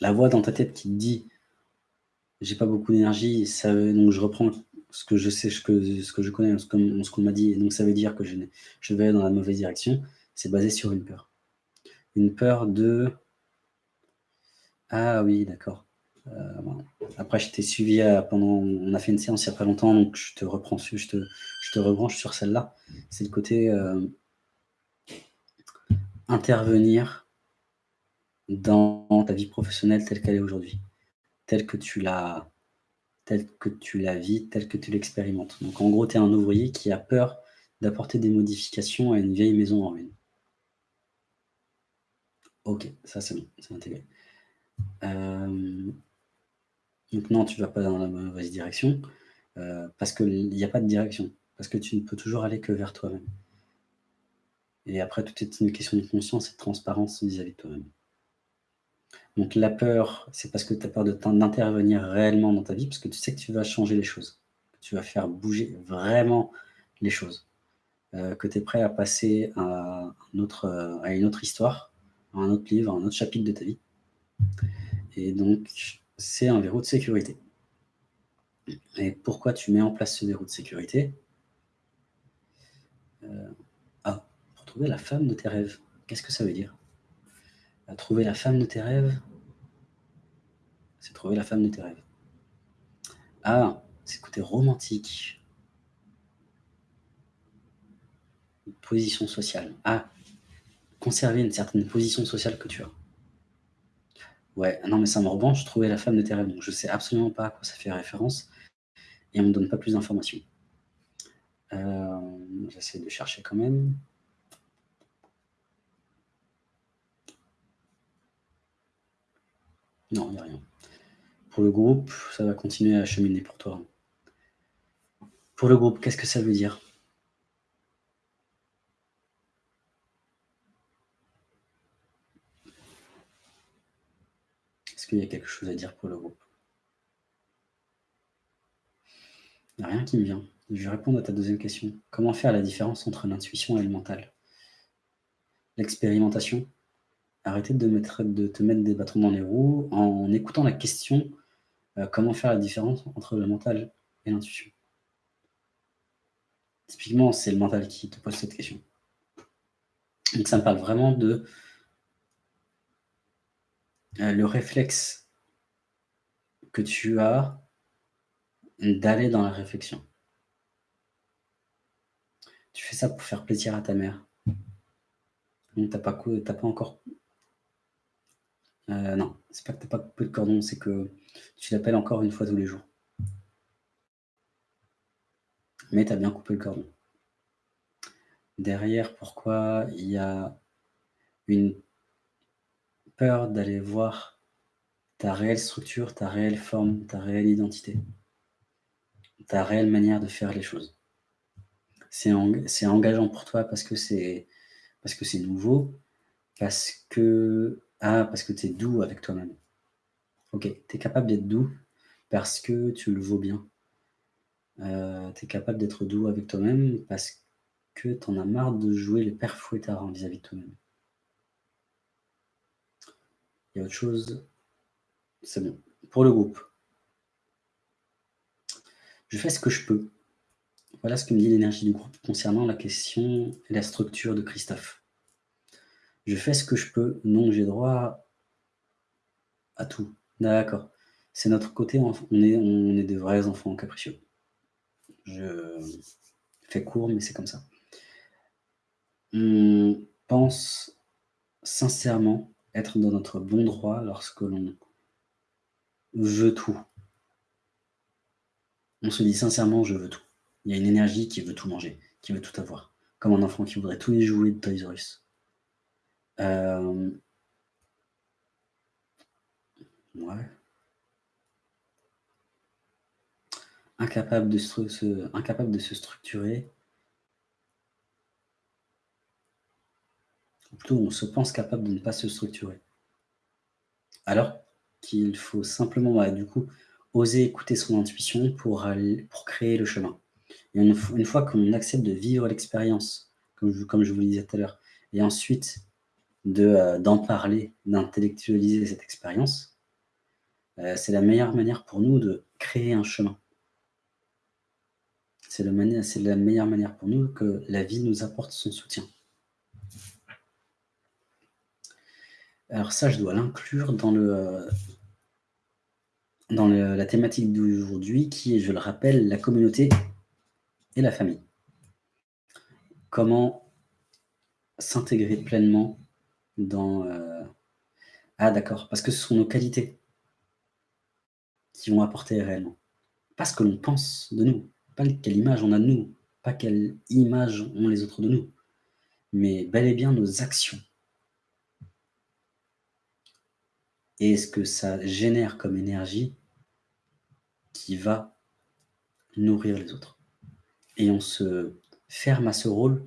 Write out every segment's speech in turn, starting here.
la voix dans ta tête qui te dit « j'ai pas beaucoup d'énergie, donc je reprends ce que je sais, ce que, je connais, ce qu'on m'a dit, et donc ça veut dire que je, vais dans la mauvaise direction », c'est basé sur une peur. Une peur de... Ah oui, d'accord. Euh, après, je t'ai suivi pendant... On a fait une séance il n'y a pas longtemps, donc je te reprends, je te rebranche sur celle-là. C'est le côté euh, intervenir dans ta vie professionnelle telle qu'elle est aujourd'hui, telle que tu la telle que tu la vis, telle que tu l'expérimentes. Donc en gros, tu es un ouvrier qui a peur d'apporter des modifications à une vieille maison en ruine. Ok, ça c'est bon, c'est intégré. Euh, donc non, tu ne vas pas dans la mauvaise direction, euh, parce qu'il n'y a pas de direction, parce que tu ne peux toujours aller que vers toi-même. Et après, tout est une question de conscience et de transparence vis-à-vis de toi-même. Donc la peur, c'est parce que tu as peur d'intervenir réellement dans ta vie, parce que tu sais que tu vas changer les choses, que tu vas faire bouger vraiment les choses, euh, que tu es prêt à passer à, une autre histoire, à un autre livre, à un autre chapitre de ta vie. Et donc, c'est un verrou de sécurité. Et pourquoi tu mets en place ce verrou de sécurité? Euh, Ah, pour trouver la femme de tes rêves. Qu'est-ce que ça veut dire? Trouver la femme de tes rêves, c'est trouver la femme de tes rêves. Ah, c'est côté romantique. Une position sociale. Ah, conserver une certaine position sociale que tu as. Ouais, non, mais ça me rebranche, trouver la femme de tes rêves. Donc, je sais absolument pas à quoi ça fait référence et on me donne pas plus d'informations. Euh, j'essaie de chercher quand même. Non, il n'y a rien. Pour le groupe, ça va continuer à cheminer pour toi. Pour le groupe, qu'est-ce que ça veut dire? Est-ce qu'il y a quelque chose à dire pour le groupe? Il n'y a rien qui me vient. Je vais répondre à ta deuxième question. Comment faire la différence entre l'intuition et le mental? L'expérimentation? Arrêtez de, te mettre des bâtons dans les roues en écoutant la question euh, comment faire la différence entre le mental et l'intuition Typiquement, c'est le mental qui te pose cette question. Donc ça me parle vraiment de euh, le réflexe que tu as d'aller dans la réflexion. Tu fais ça pour faire plaisir à ta mère. Donc t'as pas, pas encore... Euh, non, c'est pas que t'as pas coupé le cordon, c'est que tu l'appelles encore une fois tous les jours. Mais tu as bien coupé le cordon. Derrière, pourquoi il y a une peur d'aller voir ta réelle structure, ta réelle forme, ta réelle identité, ta réelle manière de faire les choses? C'est engageant pour toi parce que c'est nouveau, parce que ah, parce que tu es doux avec toi-même. Ok, tu es capable d'être doux parce que tu le vaux bien. Euh, tu es capable d'être doux avec toi-même parce que tu en as marre de jouer les pères fouettards vis-à-vis de toi-même. Il y a autre chose? C'est bon. Pour le groupe. Je fais ce que je peux. Voilà ce que me dit l'énergie du groupe concernant la question et la structure de Christophe. Je fais ce que je peux. Non, j'ai droit à tout. D'accord. C'est notre côté, on est, on est des vrais enfants capricieux. Je fais court, mais c'est comme ça. On pense sincèrement être dans notre bon droit lorsque l'on veut tout. On se dit sincèrement, je veux tout. Il y a une énergie qui veut tout manger, qui veut tout avoir. Comme un enfant qui voudrait tous les jouets de Toys R Us. Euh. Incapable de se, incapable de se structurer. Ou plutôt, on se pense capable de ne pas se structurer. Alors qu'il faut simplement, bah, du coup, oser écouter son intuition pour, pour créer le chemin. Une, fois qu'on accepte de vivre l'expérience, comme comme je vous le disais tout à l'heure, et ensuite euh, d'en parler, d'intellectualiser cette expérience, Heu, c'est la meilleure manière pour nous de créer un chemin. C'est la meilleure manière pour nous que la vie nous apporte son soutien. Alors ça, je dois l'inclure dans le, dans le la thématique d'aujourd'hui qui est, je le rappelle, la communauté et la famille. Comment s'intégrer pleinement dans, heu ah d'accord, parce que ce sont nos qualités qui vont apporter réellement. Pas ce que l'on pense de nous, pas quelle image on a de nous, pas quelle image ont les autres de nous, mais bel et bien nos actions. Et ce que ça génère comme énergie qui va nourrir les autres? Et on se ferme à ce rôle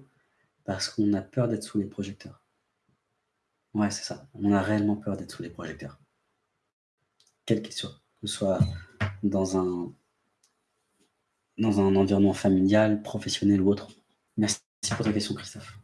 parce qu'on a peur d'être sous les projecteurs. Ouais, c'est ça. On a réellement peur d'être sous les projecteurs. Quelle qu'il soit, que ce soit dans un dans un environnement familial, professionnel ou autre. Merci pour ta question, Christophe.